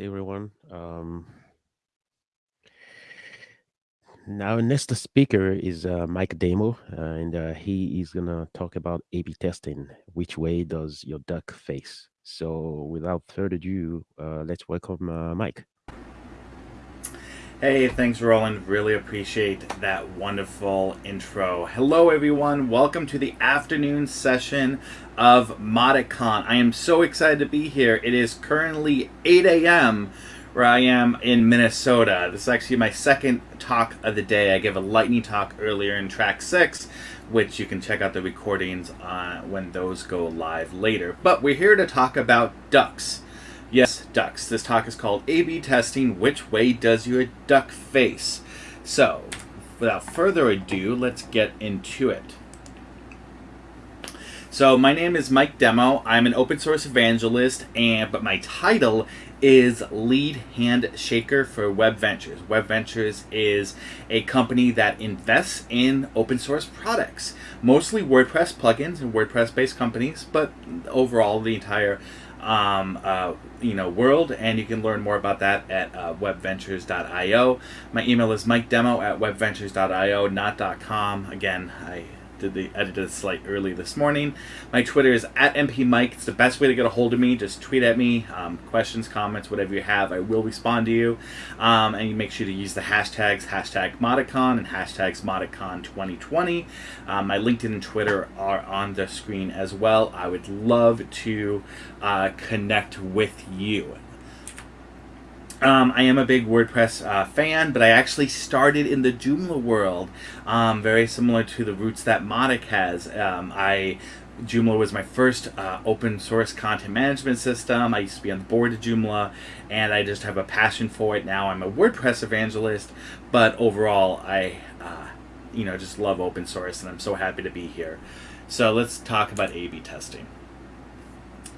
Hey everyone. Um, now, next speaker is uh, Mike Demo, uh, and uh, he is gonna talk about A/B testing. Which way does your duck face? So, without further ado, uh, let's welcome uh, Mike. Hey, thanks, Roland. Really appreciate that wonderful intro. Hello, everyone. Welcome to the afternoon session of MautiCon. I am so excited to be here. It is currently 8 a.m. where I am in Minnesota. This is actually my second talk of the day. I gave a lightning talk earlier in track six, which you can check out the recordings uh, when those go live later. But we're here to talk about ducks. Yes, ducks. This talk is called A-B testing. Which way does your duck face? So, without further ado, let's get into it. So, my name is Mike Demo. I'm an open source evangelist, and but my title is lead hand shaker for Web Ventures. Web Ventures is a company that invests in open source products, mostly WordPress plugins and WordPress based companies, but overall the entire um, uh, you know world and you can learn more about that at uh, webventures.io my email is mikedemo at webventures.io not.com again i did the edited slide early this morning. My Twitter is at mpmike. It's the best way to get a hold of me. Just tweet at me, um, questions, comments, whatever you have. I will respond to you. Um, and you make sure to use the hashtags hashtag MautiCon and hashtags MautiCon2020. Um, my LinkedIn and Twitter are on the screen as well. I would love to uh, connect with you. Um, I am a big WordPress uh, fan, but I actually started in the Joomla world, um, very similar to the roots that Mautic has. Um, I Joomla was my first uh, open source content management system. I used to be on the board of Joomla, and I just have a passion for it. Now I'm a WordPress evangelist, but overall, I uh, you know just love open source, and I'm so happy to be here. So let's talk about A/B testing.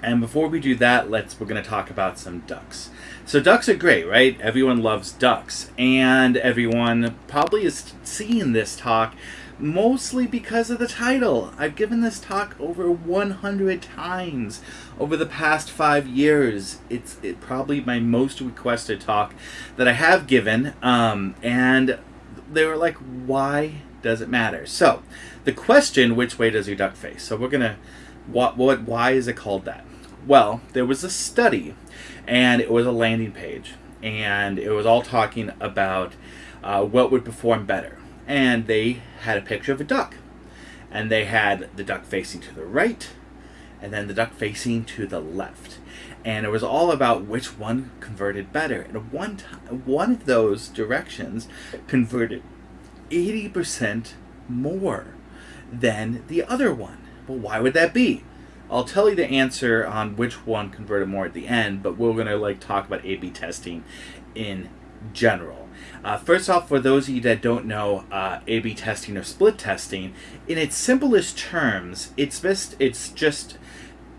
And before we do that, let's we're going to talk about some ducks. So ducks are great, right? Everyone loves ducks, and everyone probably is seeing this talk mostly because of the title. I've given this talk over 100 times over the past five years. It's it, probably my most requested talk that I have given, um, and they were like, "Why does it matter?" So, the question, "Which way does your duck face?" So we're gonna, what, what, why is it called that? Well, there was a study, and it was a landing page, and it was all talking about uh, what would perform better. And they had a picture of a duck, and they had the duck facing to the right, and then the duck facing to the left. And it was all about which one converted better. And one time, one of those directions converted 80% more than the other one. Well, why would that be? I'll tell you the answer on which one converted more at the end, but we're gonna like talk about A/B testing in general. Uh, first off, for those of you that don't know uh, A/B testing or split testing, in its simplest terms, it's best it's just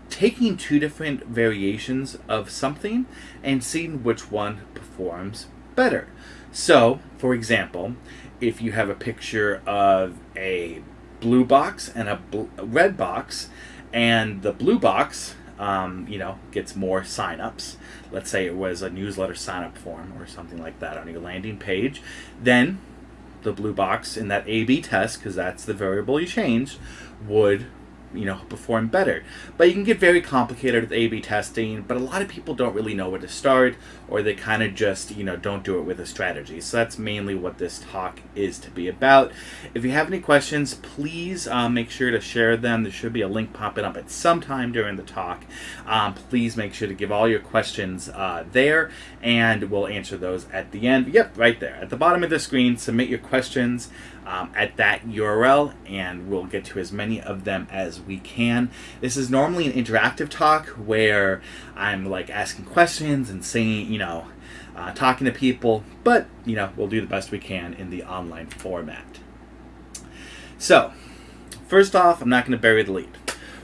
taking two different variations of something and seeing which one performs better. So, for example, if you have a picture of a blue box and a red box, and the blue box, um, you know, gets more signups. Let's say it was a newsletter sign-up form or something like that on your landing page. Then the blue box in that A-B test, because that's the variable you change, would you know perform better. But you can get very complicated with a b testing but a lot of people don't really know where to start or they kind of just you know don't do it with a strategy. So that's mainly what this talk is to be about. If you have any questions please um, make sure to share them. There should be a link popping up at some time during the talk. Um, please make sure to give all your questions uh, there and we'll answer those at the end. Yep right there at the bottom of the screen. Submit your questions um, at that URL and we'll get to as many of them as we can. This is normally an interactive talk where I'm like asking questions and saying, you know, uh, talking to people, but you know, we'll do the best we can in the online format. So, first off, I'm not going to bury the lead.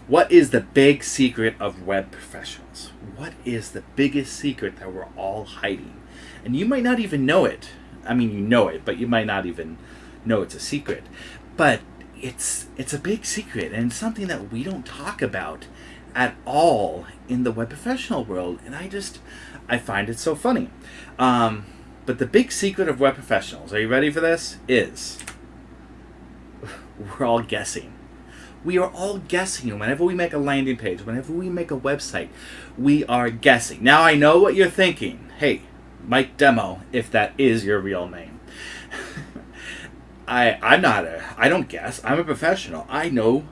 What is the big secret of web professionals? What is the biggest secret that we're all hiding? And you might not even know it. I mean, you know it, but you might not even know it's a secret. But it's it's a big secret and something that we don't talk about at all in the web professional world and i just I find it so funny. Um, but the big secret of web professionals, are you ready for this? Is we're all guessing. We are all guessing whenever we make a landing page, whenever we make a website, we are guessing. Now I know what you're thinking. Hey, Mike Demo, if that is your real name. I I'm not a I don't guess. I'm a professional. I know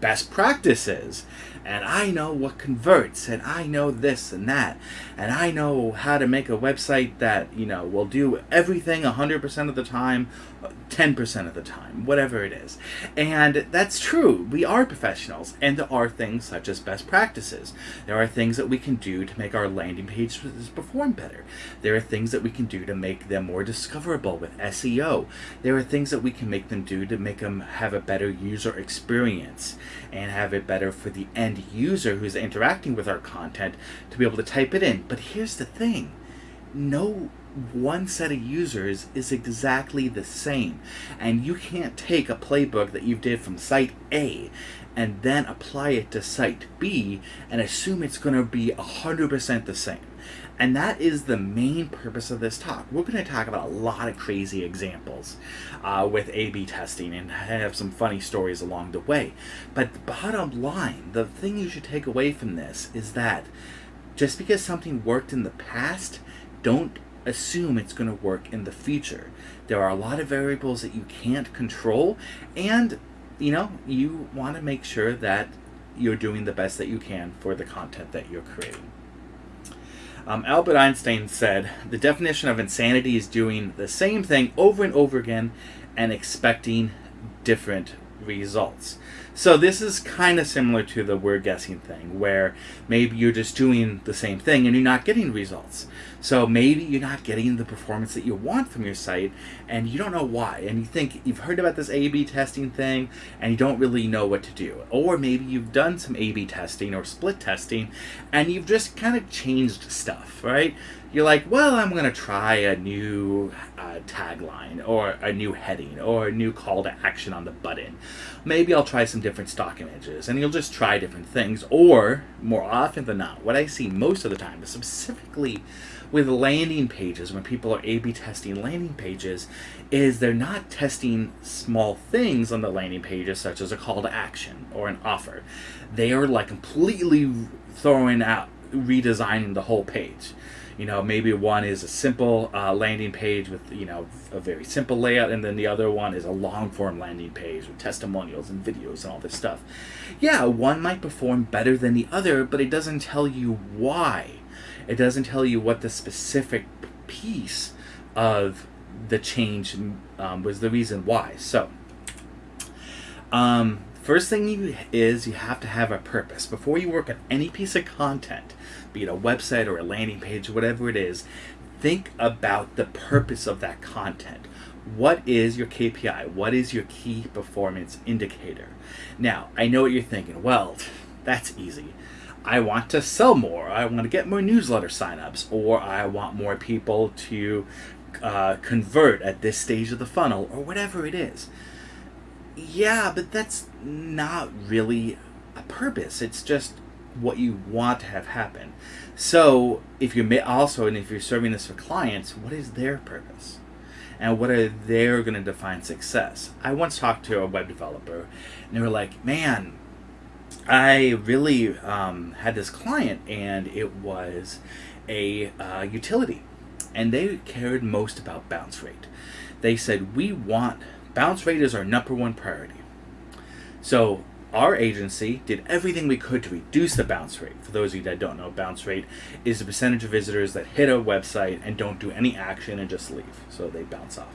best practices and I know what converts, and I know this and that, and I know how to make a website that, you know, will do everything 100% of the time, 10% of the time, whatever it is. And that's true. We are professionals, and there are things such as best practices. There are things that we can do to make our landing pages perform better. There are things that we can do to make them more discoverable with SEO. There are things that we can make them do to make them have a better user experience and have it better for the end user who's interacting with our content to be able to type it in. But here's the thing no one set of users is exactly the same. And you can't take a playbook that you did from site A and then apply it to site B and assume it's going to be 100% the same. And that is the main purpose of this talk. We're going to talk about a lot of crazy examples uh, with A B testing and have some funny stories along the way. But the bottom line, the thing you should take away from this is that just because something worked in the past, don't assume it's going to work in the future. There are a lot of variables that you can't control, and you know, you want to make sure that you're doing the best that you can for the content that you're creating. Um, Albert Einstein said, The definition of insanity is doing the same thing over and over again and expecting different results. So this is kind of similar to the word guessing thing, where maybe you're just doing the same thing and you're not getting results. So maybe you're not getting the performance that you want from your site, and you don't know why. And you think you've heard about this A/B testing thing, and you don't really know what to do. Or maybe you've done some A/B testing or split testing, and you've just kind of changed stuff, right? you're like, well, I'm going to try a new uh, tagline or a new heading or a new call to action on the button. Maybe I'll try some different stock images and you'll just try different things. Or, more often than not, what I see most of the time, specifically with landing pages, when people are A B testing landing pages, is they're not testing small things on the landing pages, such as a call to action or an offer. They are like completely throwing out, redesigning the whole page you know maybe one is a simple uh, landing page with you know a very simple layout and then the other one is a long form landing page with testimonials and videos and all this stuff. Yeah one might perform better than the other but it doesn't tell you why. It doesn't tell you what the specific piece of the change um, was the reason why. So um, first thing you is you have to have a purpose before you work on any piece of content be it a website or a landing page, whatever it is, think about the purpose of that content. What is your KPI? What is your key performance indicator? Now, I know what you're thinking. Well, that's easy. I want to sell more. I want to get more newsletter signups, or I want more people to uh, convert at this stage of the funnel, or whatever it is. Yeah, but that's not really a purpose. It's just what you want to have happen. So if you're also, and if you're serving this for clients, what is their purpose? And what are they going to define success? I once talked to a web developer, and they were like, "Man, I really um, had this client, and it was a uh, utility, and they cared most about bounce rate. They said we want bounce rate is our number one priority. So our agency did everything we could to reduce the bounce rate. For those of you that don't know, bounce rate is the percentage of visitors that hit a website and don't do any action and just leave. So they bounce off.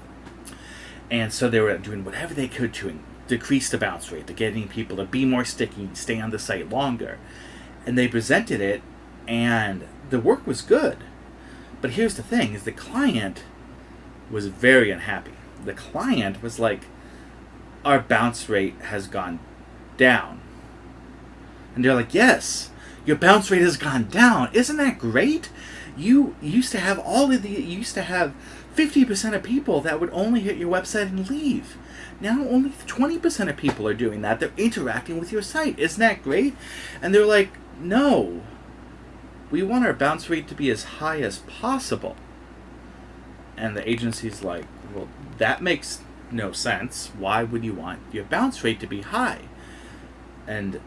And so they were doing whatever they could to decrease the bounce rate, to getting people to be more sticky, stay on the site longer. And they presented it, and the work was good. But here's the thing: is the client was very unhappy. The client was like, "Our bounce rate has gone down. And they're like, yes, your bounce rate has gone down. Isn't that great? You used to have all of the, you used to have 50% of people that would only hit your website and leave. Now only 20% of people are doing that. They're interacting with your site. Isn't that great? And they're like, no, we want our bounce rate to be as high as possible. And the agency's like, well, that makes no sense. Why would you want your bounce rate to be high? And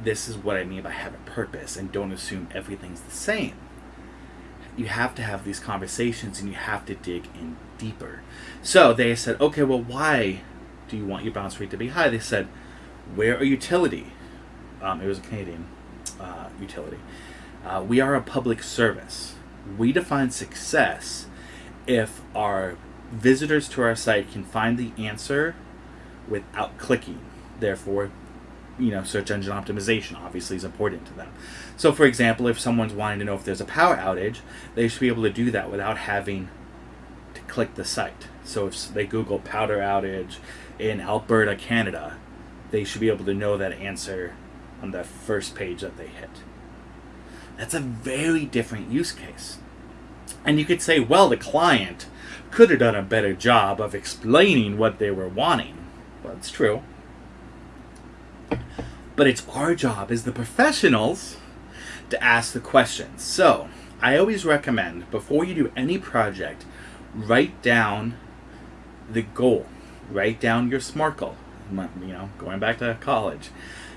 this is what I mean by have a purpose and don't assume everything's the same. You have to have these conversations and you have to dig in deeper. So they said, okay, well, why do you want your bounce rate to be high? They said, we're a utility. Um, it was a Canadian uh, utility. Uh, we are a public service. We define success if our visitors to our site can find the answer without clicking. Therefore, you know, search engine optimization obviously is important to them. So, for example, if someone's wanting to know if there's a power outage, they should be able to do that without having to click the site. So, if they Google powder outage in Alberta, Canada, they should be able to know that answer on the first page that they hit. That's a very different use case. And you could say, well, the client could have done a better job of explaining what they were wanting. Well, it's true. But it's our job as the professionals to ask the questions. So, I always recommend before you do any project, write down the goal. Write down your SMART goal. You know, going back to college.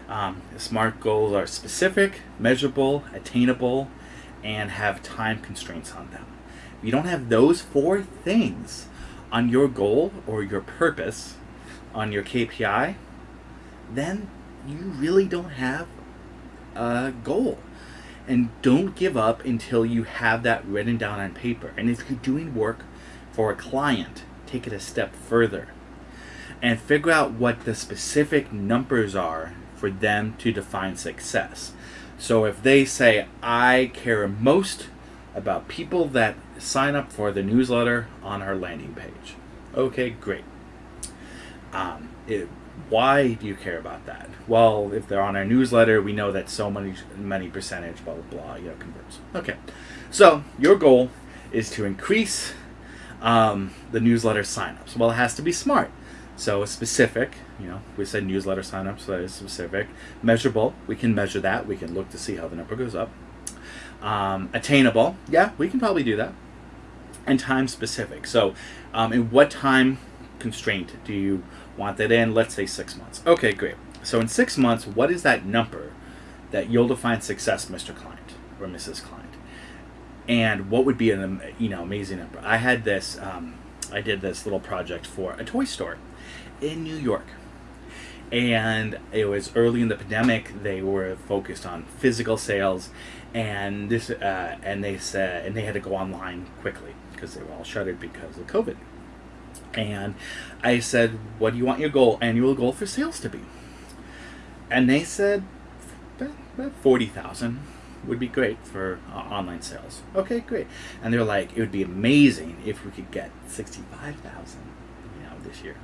Um, SMART goals are specific, measurable, attainable, and have time constraints on them. You don't have those four things on your goal or your purpose on your KPI, then you really don't have a goal. And don't give up until you have that written down on paper. And if you're doing work for a client, take it a step further and figure out what the specific numbers are for them to define success. So if they say, I care most about people that sign up for the newsletter on our landing page. Okay, great. Um, it, why do you care about that? Well, if they're on our newsletter, we know that so many many percentage, blah blah blah, you know, converts. Okay, so your goal is to increase um, the newsletter signups. Well, it has to be smart. So specific, you know, we said newsletter signups, so that is specific. Measurable, we can measure that. We can look to see how the number goes up. Um, attainable, yeah, we can probably do that. And time specific. So, um, in what time constraint do you want that in? Let's say six months. Okay, great. So in six months, what is that number that you'll define success, Mr. Client or Mrs. Client? And what would be an you know amazing number? I had this. Um, I did this little project for a toy store in New York. And it was early in the pandemic. They were focused on physical sales, and this, uh, and they said, and they had to go online quickly because they were all shuttered because of COVID. And I said, "What do you want your goal, annual goal for sales to be?" And they said, "About forty thousand would be great for uh, online sales." Okay, great. And they're like, "It would be amazing if we could get sixty-five thousand, you know, this year."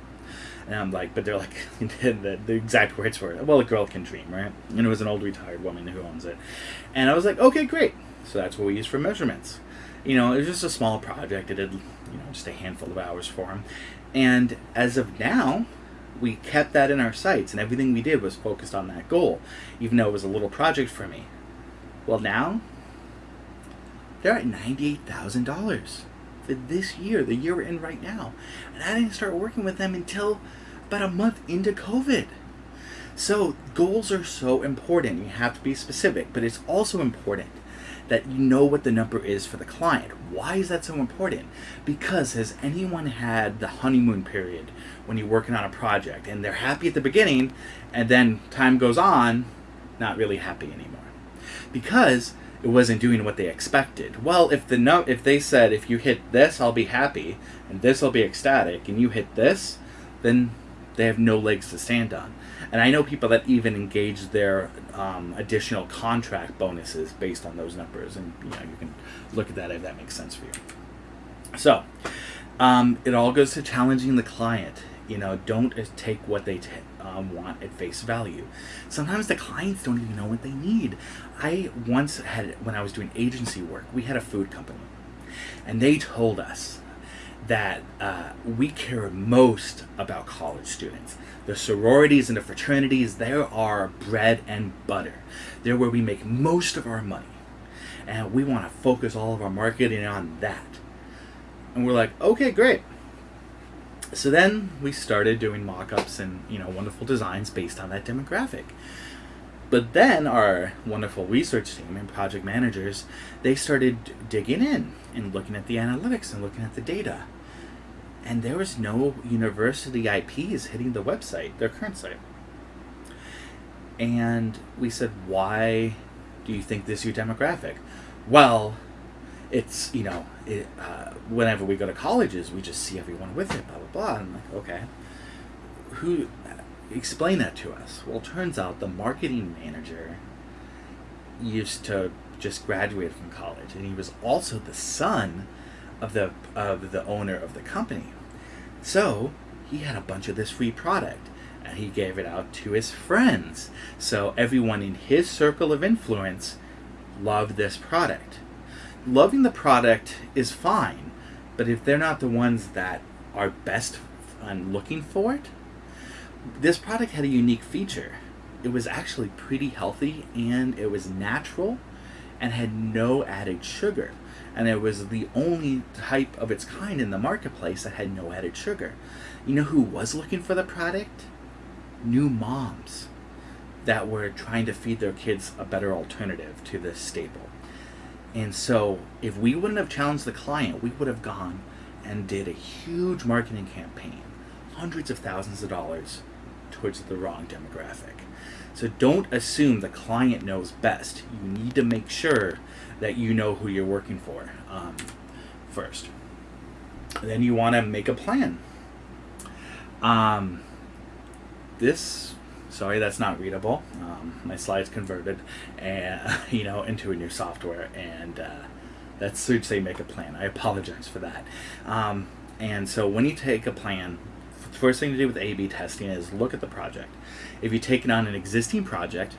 And I'm like, but they're like, the, the exact words were, well, a girl can dream, right? And it was an old retired woman who owns it. And I was like, okay, great. So that's what we use for measurements. You know, it was just a small project. It did, you know, just a handful of hours for him. And as of now, we kept that in our sights, and everything we did was focused on that goal, even though it was a little project for me. Well, now, they're at $98,000 for this year, the year we're in right now. And I didn't start working with them until about a month into COVID. So goals are so important. You have to be specific, but it's also important that you know what the number is for the client. Why is that so important? Because has anyone had the honeymoon period when you're working on a project and they're happy at the beginning and then time goes on, not really happy anymore? Because it wasn't doing what they expected. Well, if the no, if they said if you hit this, I'll be happy, and this will be ecstatic, and you hit this, then they have no legs to stand on. And I know people that even engage their um, additional contract bonuses based on those numbers, and you know you can look at that if that makes sense for you. So, um, it all goes to challenging the client. You know, don't take what they um, want at face value. Sometimes the clients don't even know what they need. I once had, when I was doing agency work, we had a food company, and they told us that uh, we care most about college students. The sororities and the fraternities, they are bread and butter. They're where we make most of our money. and we want to focus all of our marketing on that. And we're like, okay, great. So then we started doing mock-ups and you know wonderful designs based on that demographic. But then our wonderful research team and project managers, they started digging in and looking at the analytics and looking at the data. And there was no university IPs hitting the website, their current site. And we said, why do you think this is your demographic? Well, it's, you know, it, uh, whenever we go to colleges, we just see everyone with it, blah, blah, blah. And I'm like, okay. Who, explain that to us? Well, turns out the marketing manager used to just graduate from college, and he was also the son of the of the owner of the company. So he had a bunch of this free product, and he gave it out to his friends. So everyone in his circle of influence loved this product. Loving the product is fine, but if they're not the ones that are best on looking for it, this product had a unique feature. It was actually pretty healthy and it was natural and had no added sugar. And it was the only type of its kind in the marketplace that had no added sugar. You know who was looking for the product? New moms that were trying to feed their kids a better alternative to this staple. And so, if we wouldn't have challenged the client, we would have gone and did a huge marketing campaign, hundreds of thousands of dollars towards the wrong demographic. So don't assume the client knows best. You need to make sure that you know who you're working for um, first. Then you want to make a plan. Um, this, sorry, that's not readable. Um, my slides converted, and you know, into a new software, and uh, that should say make a plan. I apologize for that. Um, and so when you take a plan, first thing to do with A-B testing is look at the project. If you've taken on an existing project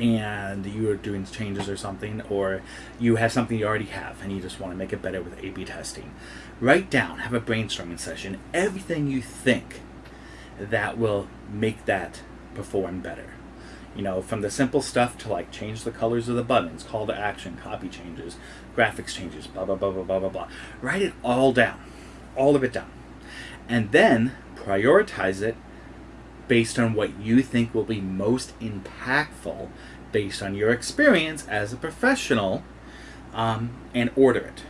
and you are doing changes or something, or you have something you already have and you just want to make it better with A-B testing, write down, have a brainstorming session, everything you think that will make that perform better. You know, from the simple stuff to like change the colors of the buttons, call to action, copy changes, graphics changes, blah, blah, blah, blah, blah, blah, blah. Write it all down, all of it down and then prioritize it based on what you think will be most impactful based on your experience as a professional um, and order it.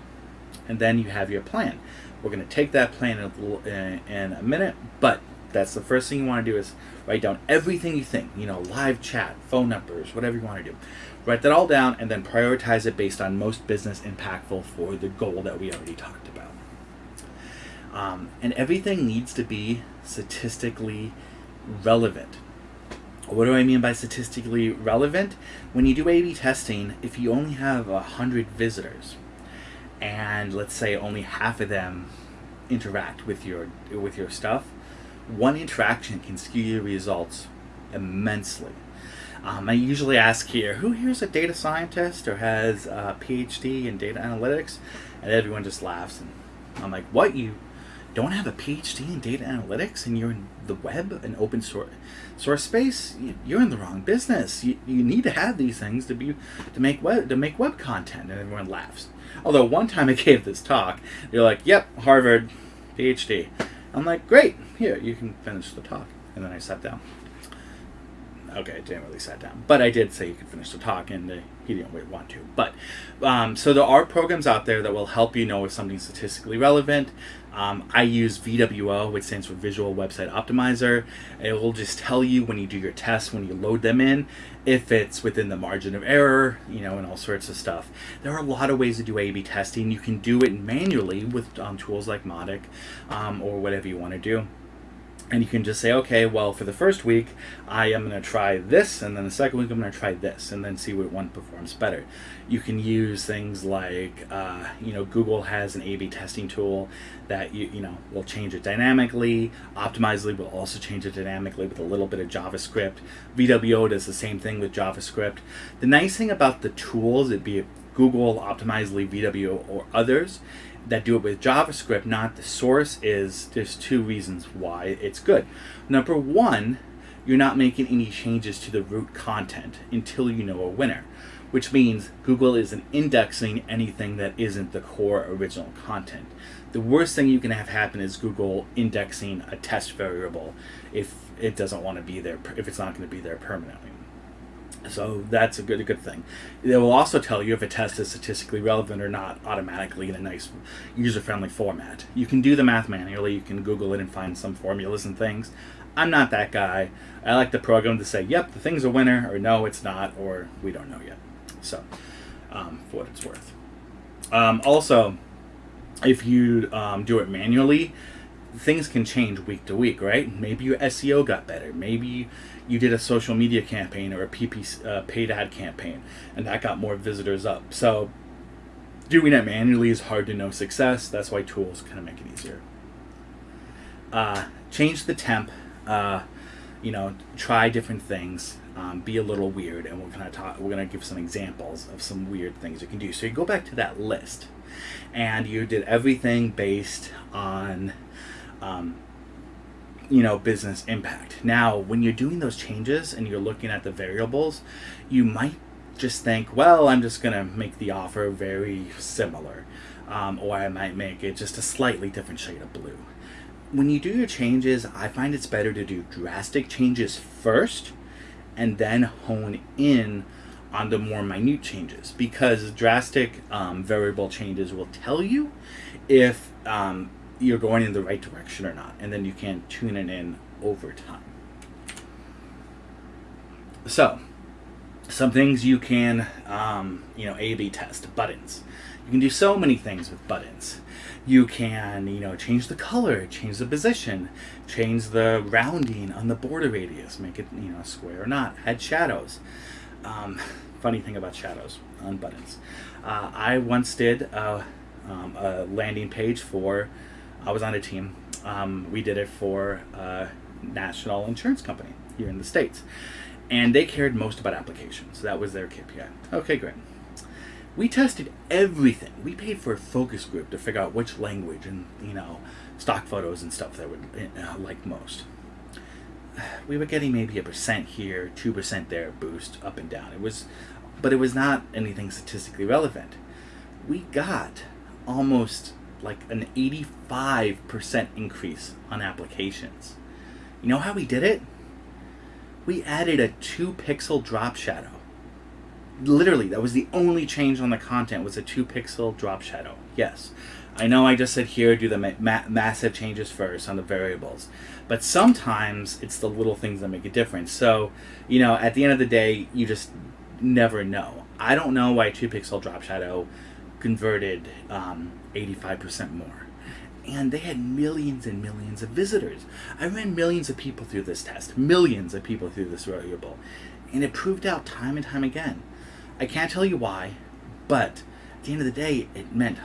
And then you have your plan. We're going to take that plan in a, in a minute, but that's the first thing you want to do is write down everything you think, you know, live chat, phone numbers, whatever you want to do. Write that all down and then prioritize it based on most business impactful for the goal that we already talked about. Um, and everything needs to be statistically relevant. What do I mean by statistically relevant? When you do A-B testing, if you only have a hundred visitors, and let's say only half of them interact with your with your stuff, one interaction can skew your results immensely. Um, I usually ask here, who here is a data scientist or has a PhD in data analytics? And everyone just laughs. And I'm like, what, you don't have a PhD in data analytics and you're in the web and open source source space, you're in the wrong business. You, you need to have these things to be to make web to make web content, and everyone laughs. Although one time I gave this talk, they're like, "Yep, Harvard, PhD." I'm like, "Great, here you can finish the talk," and then I sat down. Okay, I didn't really sat down, but I did say you could finish the talk, and uh, he didn't really want to. But um, so there are programs out there that will help you know if something's statistically relevant. Um, I use VWO, which stands for Visual Website Optimizer. It will just tell you when you do your tests, when you load them in, if it's within the margin of error, you know, and all sorts of stuff. There are a lot of ways to do A-B testing. You can do it manually with um, tools like Mautic um, or whatever you want to do and you can just say, okay, well, for the first week, I am going to try this, and then the second week, I'm going to try this, and then see what one performs better. You can use things like, uh, you know, Google has an A/B testing tool that you you know will change it dynamically. Optimizely will also change it dynamically with a little bit of JavaScript. VWO does the same thing with JavaScript. The nice thing about the tools, it be Google, Optimizely, VWO, or others, that do it with JavaScript, not the source, is there's two reasons why it's good. Number one, you're not making any changes to the root content until you know a winner. which means Google isn't indexing anything that isn't the core original content. The worst thing you can have happen is Google indexing a test variable if it doesn't want to be there, if it's not going to be there permanently. So that's a good a good thing. It will also tell you if a test is statistically relevant or not automatically in a nice user friendly format. You can do the math manually. You can Google it and find some formulas and things. I'm not that guy. I like the program to say, "Yep, the thing's a winner," or "No, it's not," or "We don't know yet." So, um, for what it's worth. Um, also, if you um, do it manually, things can change week to week, right? Maybe your SEO got better. Maybe you did a social media campaign or a PP uh, paid ad campaign, and that got more visitors up. So doing it manually is hard to know success. That's why tools kind of make it easier. Uh, change the temp. Uh, you know, try different things. Um, be a little weird, and we're gonna talk. We're gonna give some examples of some weird things you can do. So you go back to that list, and you did everything based on um, you know business impact. Now when you're doing those changes and you're looking at the variables you might just think well i'm just going to make the offer very similar um, or i might make it just a slightly different shade of blue. When you do your changes i find it's better to do drastic changes first and then hone in on the more minute changes because drastic um, variable changes will tell you if um, you're going in the right direction or not, and then you can tune it in over time. So, some things you can, um, you know, A/B test buttons. You can do so many things with buttons. You can, you know, change the color, change the position, change the rounding on the border radius, make it, you know, square or not. Add shadows. Um, funny thing about shadows on buttons. Uh, I once did a, um, a landing page for I was on a team. Um, we did it for a national insurance company here in the States. And they cared most about applications. That was their KPI. Okay, great. We tested everything. We paid for a focus group to figure out which language and, you know, stock photos and stuff that would uh, like most. We were getting maybe a percent here, 2% there boost up and down. It was, but it was not anything statistically relevant. We got almost like an 85% increase on applications. You know how we did it? We added a 2 pixel drop shadow. Literally, that was the only change on the content was a 2 pixel drop shadow. Yes. I know I just said here do the ma ma massive changes first on the variables, but sometimes it's the little things that make a difference. So, you know, at the end of the day, you just never know. I don't know why 2 pixel drop shadow converted um, 85% more. And they had millions and millions of visitors. I ran millions of people through this test, millions of people through this variable, and it proved out time and time again. I can't tell you why, but at the end of the day, it meant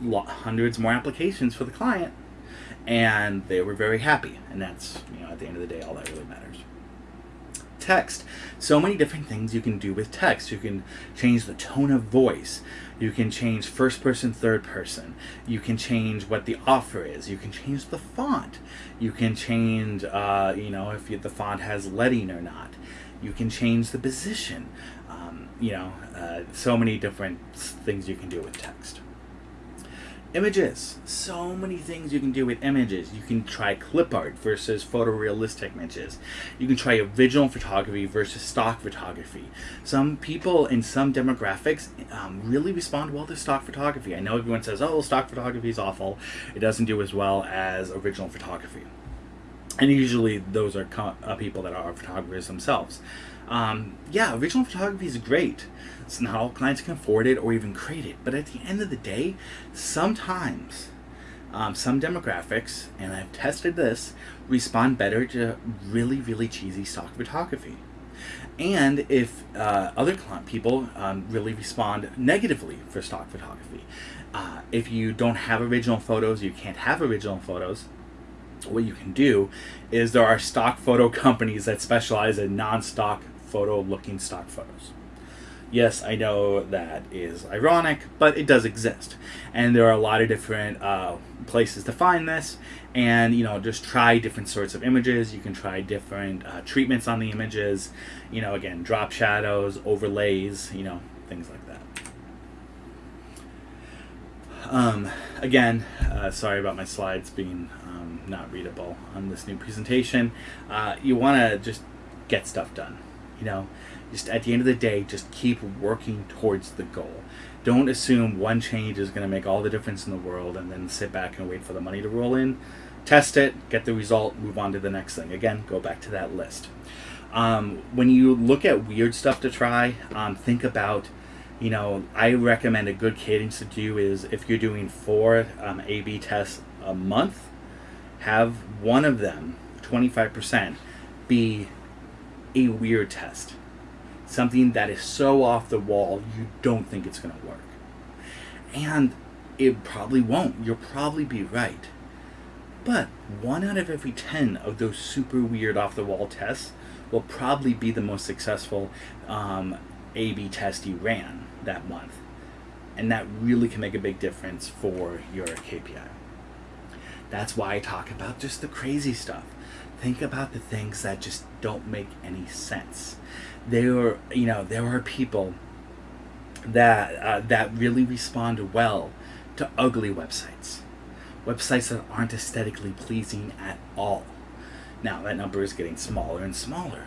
hundreds more applications for the client, and they were very happy. And that's, you know, at the end of the day, all that really matters text. So many different things you can do with text. You can change the tone of voice. You can change first person, third person. You can change what the offer is. You can change the font. You can change, uh, you know, if the font has leading or not. You can change the position. Um, you know, uh, so many different things you can do with text. Images. So many things you can do with images. You can try clip art versus photorealistic images. You can try original photography versus stock photography. Some people in some demographics um, really respond well to stock photography. I know everyone says, oh, stock photography is awful. It doesn't do as well as original photography. And usually those are uh, people that are photographers themselves. Um, yeah, original photography is great. It's not all clients can afford it or even create it. But at the end of the day, sometimes um, some demographics, and I've tested this, respond better to really, really cheesy stock photography. And if uh, other client people um, really respond negatively for stock photography, uh, if you don't have original photos, you can't have original photos, what you can do is there are stock photo companies that specialize in non-stock photo looking stock photos. Yes, I know that is ironic, but it does exist. And there are a lot of different uh, places to find this. And, you know, just try different sorts of images. You can try different uh, treatments on the images. You know, again, drop shadows, overlays, you know, things like that. Um, again, uh, sorry about my slides being um, not readable on this new presentation. Uh, you want to just get stuff done. You know, just at the end of the day, just keep working towards the goal. Don't assume one change is going to make all the difference in the world and then sit back and wait for the money to roll in. Test it, get the result, move on to the next thing. Again, go back to that list. Um, when you look at weird stuff to try, um, think about you know, I recommend a good cadence to do is if you're doing four um, A/B tests a month, have one of them, 25%, be a weird test, something that is so off the wall you don't think it's going to work, and it probably won't. You'll probably be right, but one out of every ten of those super weird off the wall tests will probably be the most successful um, A/B test you ran that month. And that really can make a big difference for your KPI. That's why I talk about just the crazy stuff. Think about the things that just don't make any sense. There are, you know, there are people that uh, that really respond well to ugly websites, websites that aren't aesthetically pleasing at all. Now that number is getting smaller and smaller.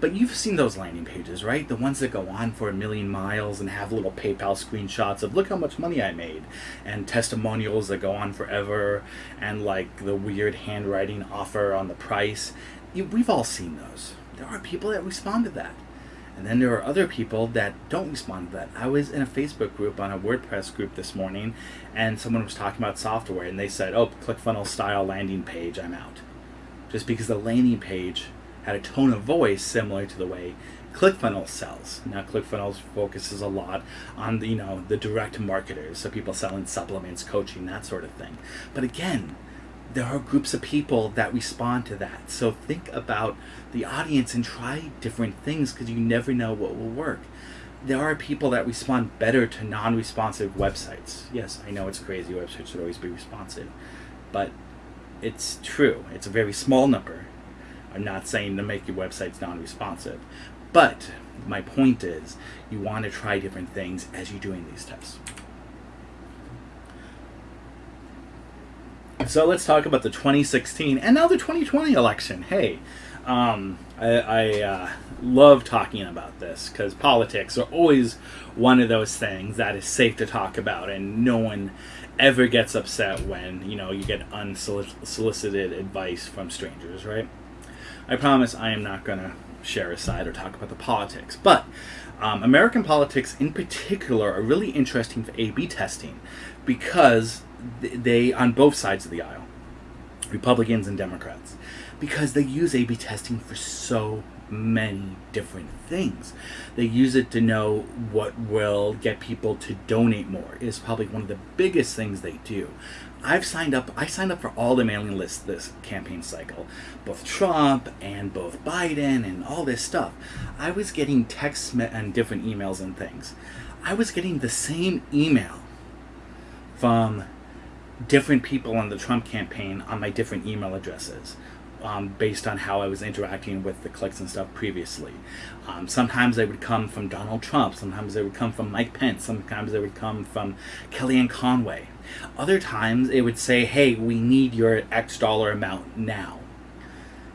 But you've seen those landing pages, right? The ones that go on for a million miles and have little PayPal screenshots of look how much money I made, and testimonials that go on forever, and like the weird handwriting offer on the price. We've all seen those. There are people that respond to that. And then there are other people that don't respond to that. I was in a Facebook group on a WordPress group this morning, and someone was talking about software, and they said, "Oh, ClickFunnels style landing page, I'm out," just because the landing page had a tone of voice similar to the way ClickFunnels sells. Now, ClickFunnels focuses a lot on the, you know the direct marketers, so people selling supplements, coaching, that sort of thing. But again, there are groups of people that respond to that. So think about the audience and try different things because you never know what will work. There are people that respond better to non-responsive websites. Yes, I know it's crazy. Websites should always be responsive, but it's true. It's a very small number I'm not saying to make your websites non-responsive, but my point is you want to try different things as you're doing these tests. So let's talk about the 2016 and now the 2020 election. Hey, um, I, I uh, love talking about this because politics are always one of those things that is safe to talk about, and no one ever gets upset when you know you get unsolicited advice from strangers, right? I promise I am not going to share a side or talk about the politics. But um, American politics in particular are really interesting for A B testing because they, on both sides of the aisle, Republicans and Democrats, because they use A B testing for so many different things. They use it to know what will get people to donate more. It is probably one of the biggest things they do. I've signed up. I signed up for all the mailing lists this campaign cycle, both Trump and both Biden and all this stuff. I was getting texts and different emails and things. I was getting the same email from different people on the Trump campaign on my different email addresses um, based on how I was interacting with the clicks and stuff previously. Um, sometimes they would come from Donald Trump, sometimes they would come from Mike Pence, sometimes they would come from Kellyanne Conway. Other times it would say, hey, we need your X dollar amount now.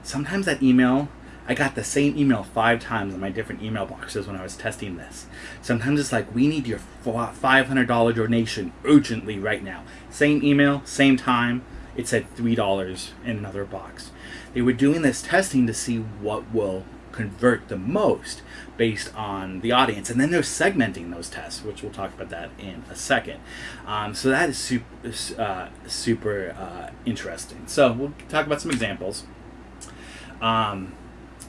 Sometimes that email, I got the same email five times in my different email boxes when I was testing this. Sometimes it's like, we need your $500 donation urgently right now. Same email, same time, it said $3 in another box. They were doing this testing to see what will convert the most based on the audience. And then they're segmenting those tests, which we'll talk about that in a second. Um, so that is super, uh, super uh, interesting. So we'll talk about some examples. Um,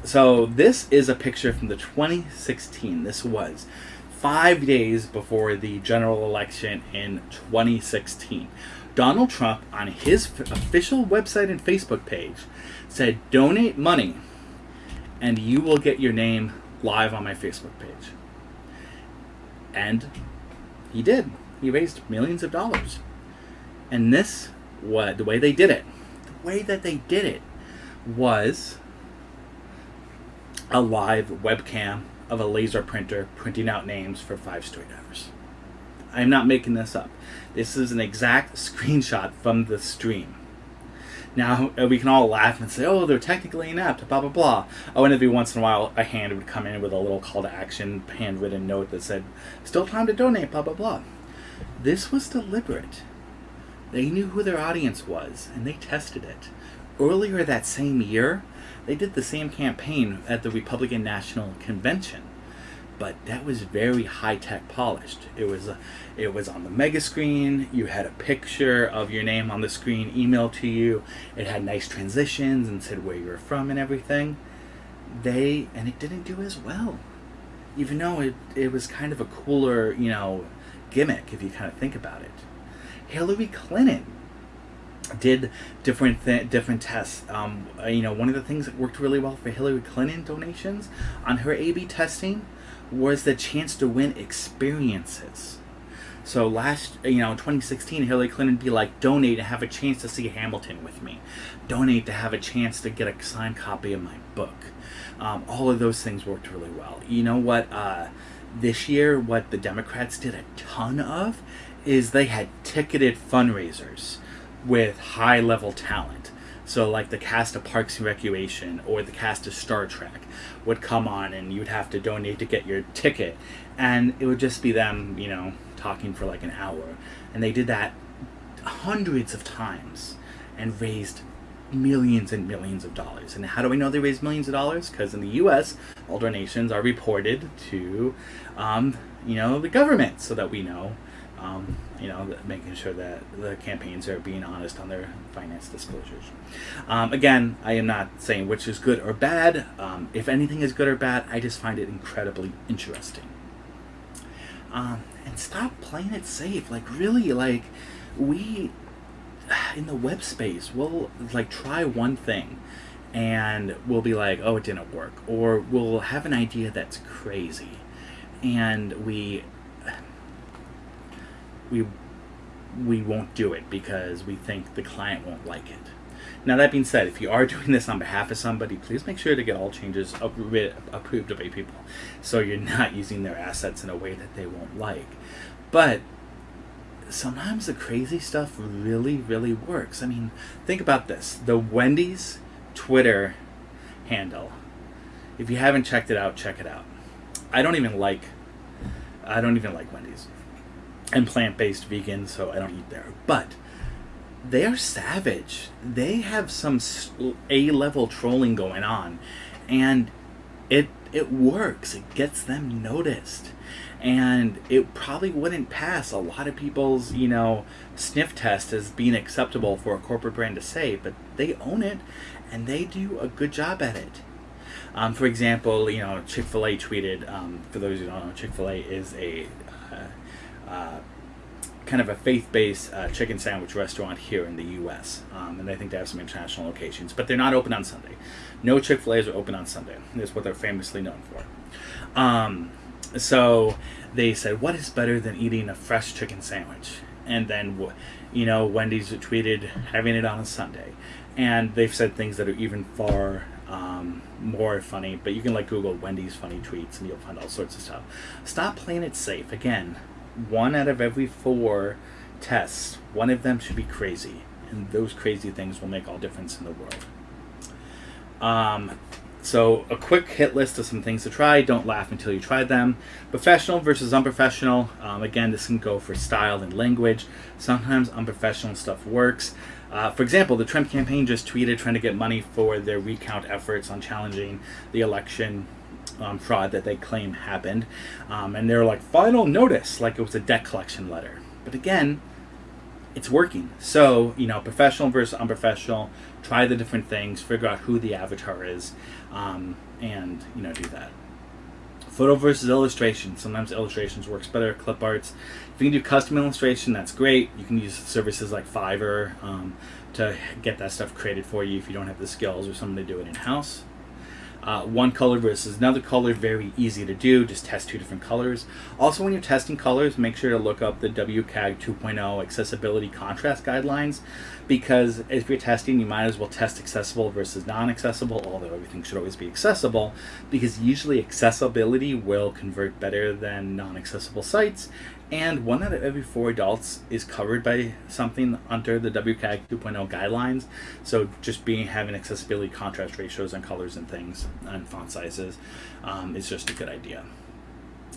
so this is a picture from the 2016. This was five days before the general election in 2016. Donald Trump, on his official website and Facebook page, said, Donate money and you will get your name live on my Facebook page. And he did. He raised millions of dollars. And this, what the way they did it, the way that they did it was a live webcam of a laser printer printing out names for five straight hours. I'm not making this up. This is an exact screenshot from the stream. Now, uh, we can all laugh and say, oh, they're technically inept, blah, blah, blah. Oh, and every once in a while, a hand would come in with a little call to action, handwritten note that said, still time to donate, blah, blah, blah. This was deliberate. They knew who their audience was, and they tested it. Earlier that same year, they did the same campaign at the Republican National Convention but that was very high tech polished. It was uh, it was on the mega screen. You had a picture of your name on the screen emailed to you. It had nice transitions and said where you were from and everything. They and it didn't do as well, even though it it was kind of a cooler you know gimmick if you kind of think about it. Hillary Clinton did different th- different tests. Um, you know, one of the things that worked really well for Hillary Clinton donations on her A/B testing was the chance to win experiences. So last, you know, 2016, Hillary Clinton be like, donate to have a chance to see Hamilton with me, donate to have a chance to get a signed copy of my book. Um, all of those things worked really well. You know what? Uh, this year, what the Democrats did a ton of is they had ticketed fundraisers with high level talent. So, like the cast of Parks and Recreation or the cast of Star Trek would come on, and you'd have to donate to get your ticket, and it would just be them, you know, talking for like an hour. And they did that hundreds of times and raised millions and millions of dollars. And how do we know they raised millions of dollars? Because in the U.S., all donations are reported to, um, you know, the government, so that we know um, you know, making sure that the campaigns are being honest on their finance disclosures. Um, again, I am not saying which is good or bad. Um, if anything is good or bad, I just find it incredibly interesting. Um, and stop playing it safe. Like, really, like, we in the web space, we'll like try one thing and we'll be like, oh, it didn't work. Or we'll have an idea that's crazy and we we we won't do it because we think the client won't like it. Now that being said, if you are doing this on behalf of somebody, please make sure to get all changes approved by people, so you're not using their assets in a way that they won't like. But sometimes the crazy stuff really, really works. I mean, think about this: the Wendy's Twitter handle. If you haven't checked it out, check it out. I don't even like. I don't even like Wendy's. I'm plant based vegan, so I don't eat there. But they are savage. They have some A level trolling going on, and it it works. It gets them noticed, and it probably wouldn't pass a lot of people's you know sniff test as being acceptable for a corporate brand to say, but they own it, and they do a good job at it. Um, for example, you know Chick Fil A tweeted. Um, for those who don't know, Chick Fil A is a uh, kind of a faith-based uh, chicken sandwich restaurant here in the U.S. Um, and I think they have some international locations, but they're not open on Sunday. No Chick Fil A's are open on Sunday. That's what they're famously known for. Um, so they said, "What is better than eating a fresh chicken sandwich?" And then, you know, Wendy's tweeted having it on a Sunday, and they've said things that are even far um, more funny. But you can like Google Wendy's funny tweets, and you'll find all sorts of stuff. Stop playing it safe. Again, one out of every four tests, one of them should be crazy. And those crazy things will make all difference in the world. Um, so, a quick hit list of some things to try. Don't laugh until you try them. Professional versus unprofessional. Um, again, this can go for style and language. Sometimes unprofessional stuff works. Uh, for example, the Trump campaign just tweeted trying to get money for their recount efforts on challenging the election um, fraud that they claim happened. Um, and they're like, final notice, like it was a debt collection letter. But again, it's working. So, you know, professional versus unprofessional, try the different things, figure out who the avatar is, um, and, you know, do that. Photo versus illustration. Sometimes illustrations works better. Clip arts. If you can do custom illustration, that's great. You can use services like Fiverr um, to get that stuff created for you if you don't have the skills or someone to do it in house. Uh, one color versus another color, very easy to do. Just test two different colors. Also, when you're testing colors, make sure to look up the WCAG 2.0 accessibility contrast guidelines because if you're testing, you might as well test accessible versus non accessible, although everything should always be accessible because usually accessibility will convert better than non accessible sites. And one out of every four adults is covered by something under the WCAG 2.0 guidelines. So just being having accessibility contrast ratios and colors and things and font sizes um, is just a good idea.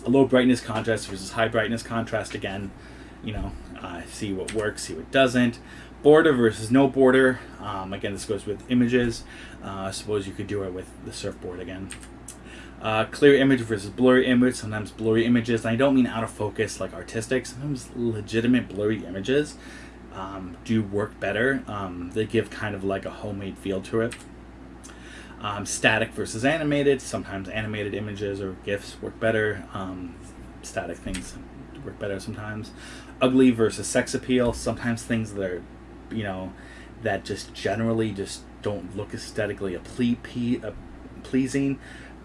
A low brightness contrast versus high brightness contrast again, you know, uh, see what works, see what doesn't. Border versus no border. Um, again, this goes with images. Uh, I suppose you could do it with the surfboard again. Uh, clear image versus blurry image. Sometimes blurry images. I don't mean out of focus like artistic. Sometimes legitimate blurry images um, do work better. Um, they give kind of like a homemade feel to it. Um, static versus animated. Sometimes animated images or GIFs work better. Um, static things work better sometimes. Ugly versus sex appeal. Sometimes things that are, you know, that just generally just don't look aesthetically a ple- ple- pleasing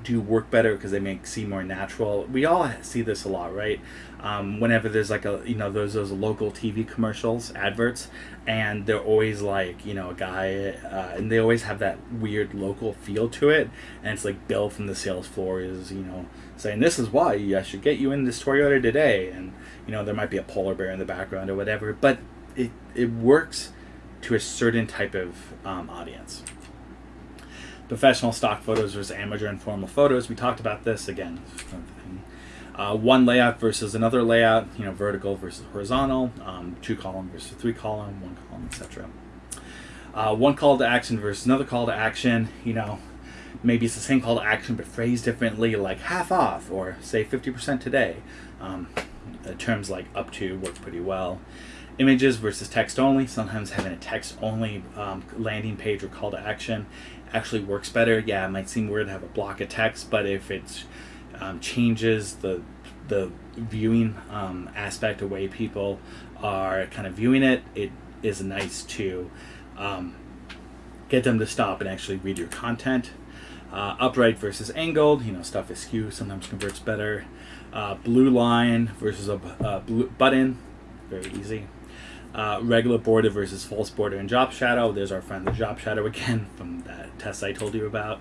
do work better because they make seem more natural. We all see this a lot, right? Um, whenever there's like a you know those those local TV commercials, adverts, and they're always like you know a guy, uh, and they always have that weird local feel to it, and it's like Bill from the sales floor is you know saying this is why I should get you in this Toyota today, and you know there might be a polar bear in the background or whatever, but it it works to a certain type of um, audience professional stock photos versus amateur and formal photos. We talked about this again. Uh, one layout versus another layout, you know, vertical versus horizontal, um, two column versus three column, one column, etc. Uh, one call to action versus another call to action, you know, maybe it's the same call to action but phrased differently, like half off or say 50% today. Um, terms like up to work pretty well. Images versus text only, sometimes having a text only um, landing page or call to action actually works better. Yeah, it might seem weird to have a block of text, but if it um, changes the the viewing um, aspect, the way people are kind of viewing it, it is nice to um, get them to stop and actually read your content. Uh, upright versus angled, you know, stuff is askew sometimes converts better. Uh, blue line versus a uh, blue button, very easy. Uh, regular border versus false border and drop shadow. There's our friend the drop shadow again from that test I told you about.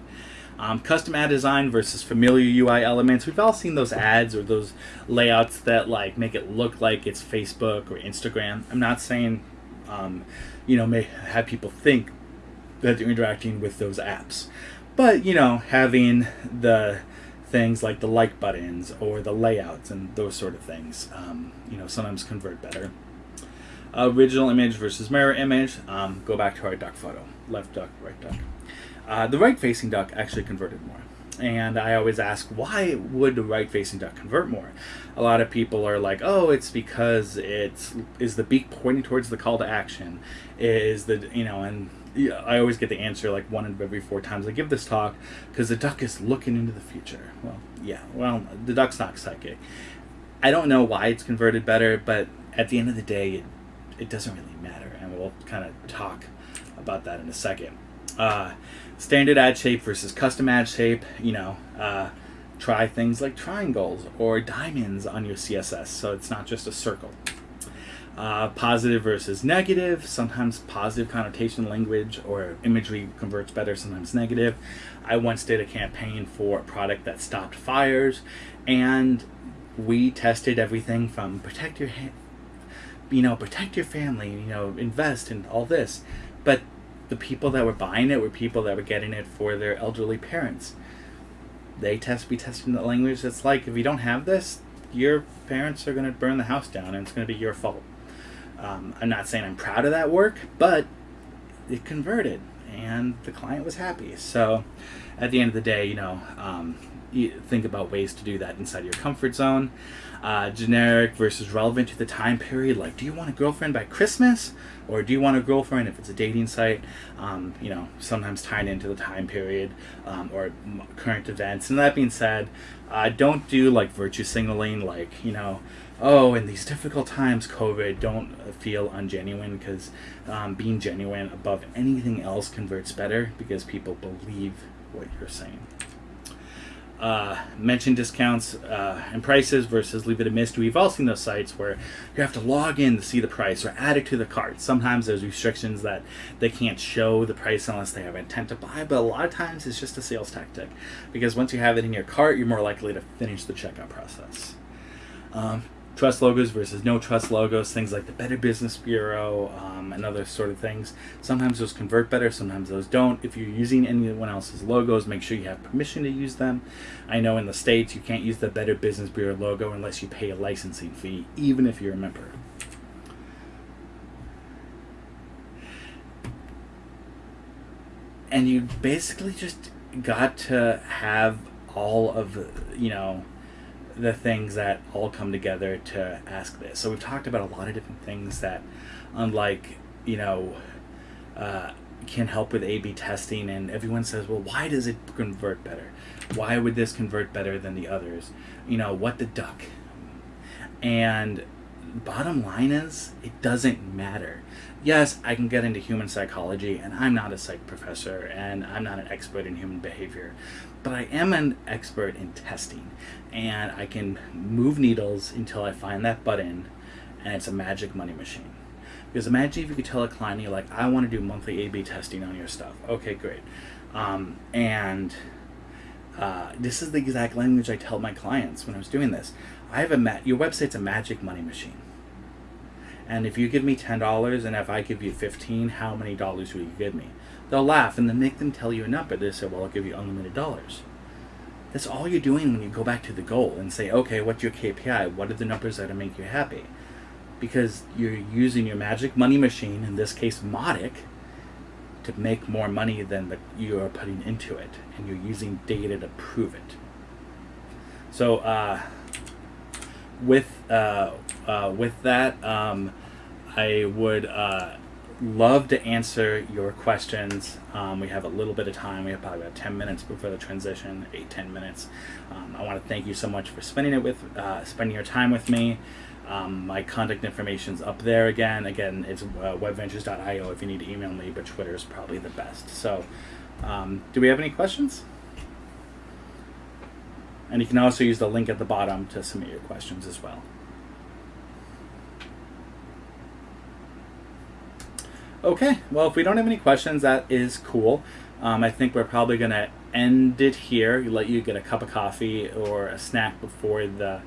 Um, custom ad design versus familiar UI elements. We've all seen those ads or those layouts that like make it look like it's Facebook or Instagram. I'm not saying, um, you know, may have people think that they're interacting with those apps, but you know, having the things like the like buttons or the layouts and those sort of things, um, you know, sometimes convert better original image versus mirror image. Um, go back to our duck photo. Left duck, right duck. Uh, the right facing duck actually converted more. And I always ask, why would the right facing duck convert more? A lot of people are like, oh, it's because it's is the beak pointing towards the call to action. Is the, you know, and I always get the answer like one of every four times I give this talk because the duck is looking into the future. Well, yeah, well, the duck's not psychic. I don't know why it's converted better, but at the end of the day, it it doesn't really matter, and we'll kind of talk about that in a second. Uh, standard ad shape versus custom ad shape, you know, uh, try things like triangles or diamonds on your CSS so it's not just a circle. Uh, positive versus negative, sometimes positive connotation language or imagery converts better, sometimes negative. I once did a campaign for a product that stopped fires, and we tested everything from protect your you know, protect your family, you know, invest in all this. But the people that were buying it were people that were getting it for their elderly parents. They test be testing the language that's like, if you don't have this, your parents are going to burn the house down and it's going to be your fault. Um, I'm not saying I'm proud of that work, but it converted and the client was happy. So at the end of the day, you know, um, think about ways to do that inside your comfort zone uh, generic versus relevant to the time period. Like, do you want a girlfriend by Christmas, or do you want a girlfriend if it's a dating site? Um, you know, sometimes tied into the time period um, or current events. And that being said, uh, don't do like virtue signaling, like you know. Oh, in these difficult times, COVID, don't feel ungenuine because um, being genuine above anything else converts better because people believe what you're saying. Uh, mention discounts uh, and prices versus leave it a mystery. We've all seen those sites where you have to log in to see the price or add it to the cart. Sometimes there's restrictions that they can't show the price unless they have intent to buy, but a lot of times it's just a sales tactic because once you have it in your cart, you're more likely to finish the checkout process. Um, trust logos versus no trust logos, things like the Better Business Bureau um, and other sort of things. Sometimes those convert better, sometimes those don't. If you're using anyone else's logos, make sure you have permission to use them. I know in the States you can't use the Better Business Bureau logo unless you pay a licensing fee, even if you're a member. And you basically just got to have all of, you know, the things that all come together to ask this. So we've talked about a lot of different things that, unlike you know, uh, can help with A/B testing. And everyone says, well, why does it convert better? Why would this convert better than the others? You know, what the duck? And bottom line is, it doesn't matter. Yes, I can get into human psychology, and I'm not a psych professor, and I'm not an expert in human behavior but I am an expert in testing and I can move needles until I find that button and it's a magic money machine. Because imagine if you could tell a client, you're like, I want to do monthly A-B testing on your stuff. Okay, great. Um, and uh, this is the exact language I tell my clients when I was doing this. I have a your website's a magic money machine. And if you give me ten dollars and if I give you fifteen, how many dollars will you give me? They'll laugh and then make them tell you a number. They say, well, I'll give you unlimited dollars. That's all you're doing when you go back to the goal and say, okay, what's your KPI? What are the numbers that make you happy? Because you're using your magic money machine, in this case, Mautic, to make more money than the, you are putting into it. And you're using data to prove it. So, uh, with, uh, uh, with that, um, I would uh, love to answer your questions. Um, we have a little bit of time. We have probably about 10 minutes before the transition, eight, 10 minutes. Um, I want to thank you so much for spending it with, uh, spending your time with me. Um, my contact information is up there again. Again, it's uh, webventures.io if you need to email me, but Twitter is probably the best. So, um, do we have any questions? And you can also use the link at the bottom to submit your questions as well. Okay, well, if we don't have any questions, that is cool. Um, I think we're probably going to end it here, let you get a cup of coffee or a snack before the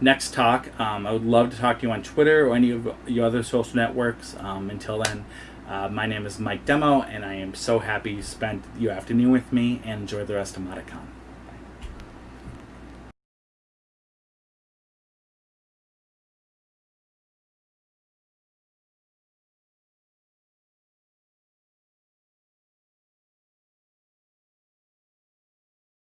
next talk. Um, I would love to talk to you on Twitter or any of your other social networks. Um, until then, uh, my name is Mike Demo, and I am so happy you spent your afternoon with me and enjoy the rest of MautiCon.